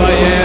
Tu i